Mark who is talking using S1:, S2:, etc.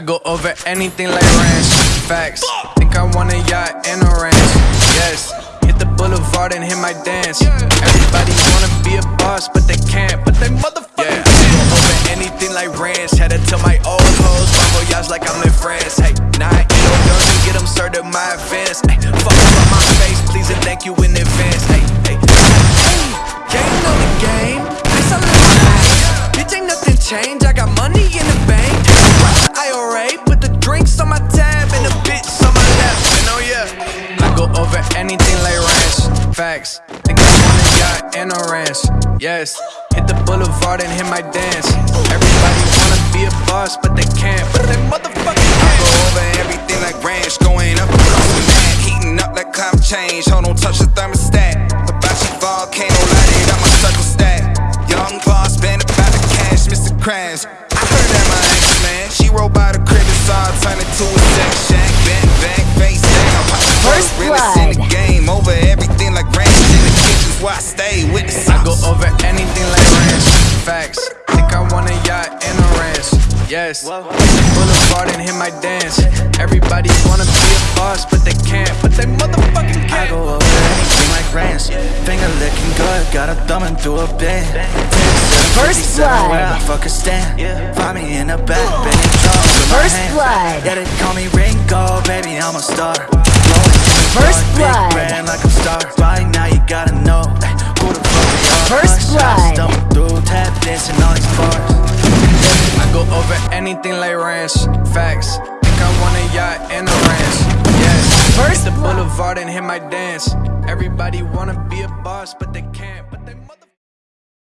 S1: I go over anything like ranch. Facts. Think I want a yacht and a ranch. Yes. Hit the boulevard and hit my dance. Everybody wanna be a boss, but they can't. But they motherfucking yeah. can. Go over anything like ranch. Had to tell my old hoes, Bravo yachts like I'm in France. Hey, nah, I ain't no dumb and get them served at my advance. Hey, fuck up on my face, please and thank you in advance. Hey, hey, hey. Game know the game. Ice all in my veins. Bitch, ain't nothing changed. I got money in the bank. Rock the Facts. Think I want a yacht and a ranch. Yes. Hit the boulevard and hit my dance. Everybody wanna be a boss, but they can't. But they motherfucking
S2: I
S1: can't.
S2: go over everything like ranch, going up across the map, heating up like climate change. Hold on, touch the thermostat. Hibachi volcano, light it up my circle stack. Young boss, been about the cash, Mr. Krabs.
S1: Yes. Hit the boulevard and hit my dance. Everybody wanna be a boss, but they can't. But they motherfucking can't.
S3: go over anything like ranch. Finger licking good, got her thumbing through a band.
S4: First blood.
S3: Where I
S4: blood.
S3: fuck a stand. Find me in the back, bending drums with
S4: First blood.
S3: Yeah, they call me Ringo, baby, I'm a star. Blowing in the
S4: First blood.
S3: Big brand like I'm star. Right now you gotta know eh, who the fuck.
S4: First blood.
S1: Anything like ranch. Facts. Think I want a yacht and a ranch. Yes.
S4: First
S1: the boulevard and hit my dance. Everybody wanna be a boss, but they can't. But they mother-